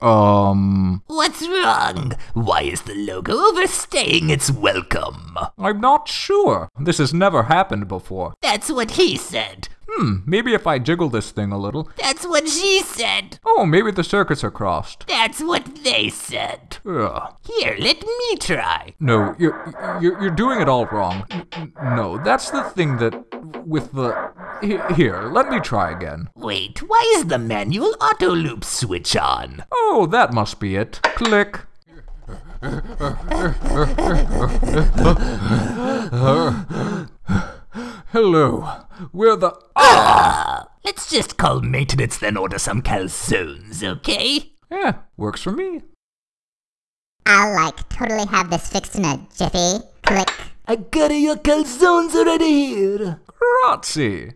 Um, What's wrong? Why is the logo overstaying its welcome? I'm not sure. This has never happened before. That's what he said. Hmm, maybe if I jiggle this thing a little. That's what she said. Oh, maybe the circuits are crossed. That's what they said. Ugh. Here, let me try. No, you're, you're, you're doing it all wrong. No, that's the thing that. with the. He- Here, let me try again. Wait, why is the manual auto loop switch on? Oh, that must be it. Click. Hello. We're the. Ah, Let's just call maintenance then order some calzones, okay? Yeah, works for me. I'll like totally have this fixed in a jiffy. Click. I got your calzones already here. Grazie.